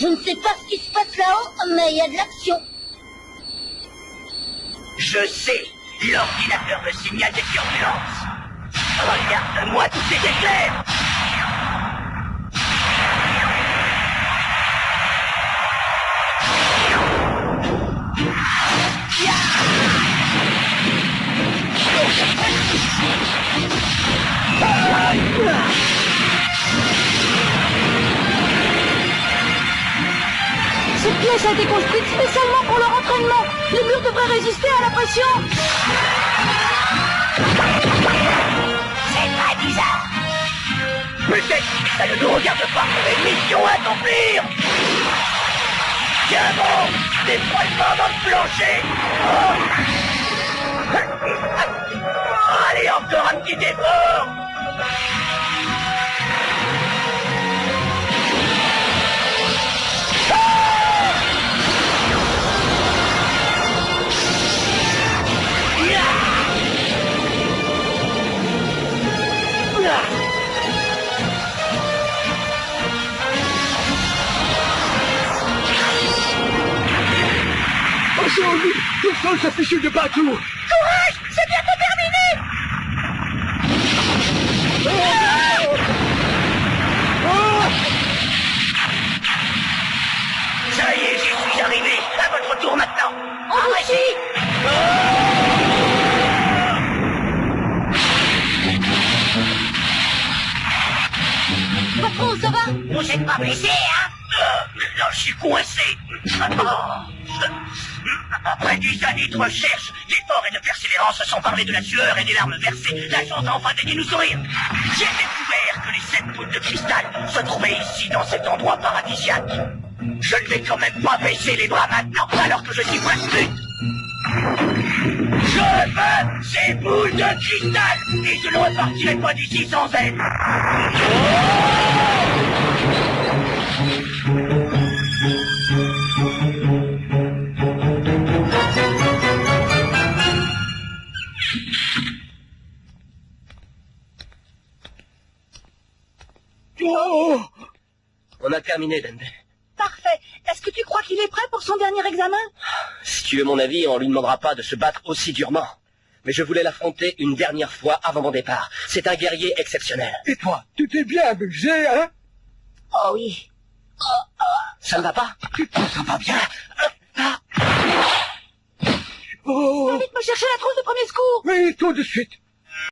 Je ne sais pas ce qui se passe là-haut, mais il y a de l'action. Je sais, l'ordinateur me signale des turbulences. Regarde-moi tous ces éclairs pièce a été construite spécialement pour leur entraînement. Les murs devraient résister à la pression. C'est pas bizarre Peut-être que ça ne nous regarde pas une mission à accomplir? Tiens bon Des frottements dans le plancher oh. Allez, encore un petit Attention, vite Le sol s'affiche de partout ça va Vous êtes pas blessé, hein? Non, je suis coincé Après dix années de recherche, d'efforts et de persévérance sans parler de la sueur et des larmes versées, la chance a enfin daigné nous sourire. J'ai découvert que les sept boules de cristal se trouvaient ici, dans cet endroit paradisiaque. Je ne vais quand même pas baisser les bras maintenant, alors que je suis presque Je veux ces boules de cristal, et je ne repartirai pas d'ici sans elles. Oh On a terminé, Dende. Parfait. Est-ce que tu crois qu'il est prêt pour son dernier examen? Si tu veux mon avis, on lui demandera pas de se battre aussi durement. Mais je voulais l'affronter une dernière fois avant mon départ. C'est un guerrier exceptionnel. Et toi, tu t'es bien amusé, hein? Oh oui. Ça ne va pas. Ça va bien. Oh. Vite me chercher la trousse de premier secours. Oui, tout de suite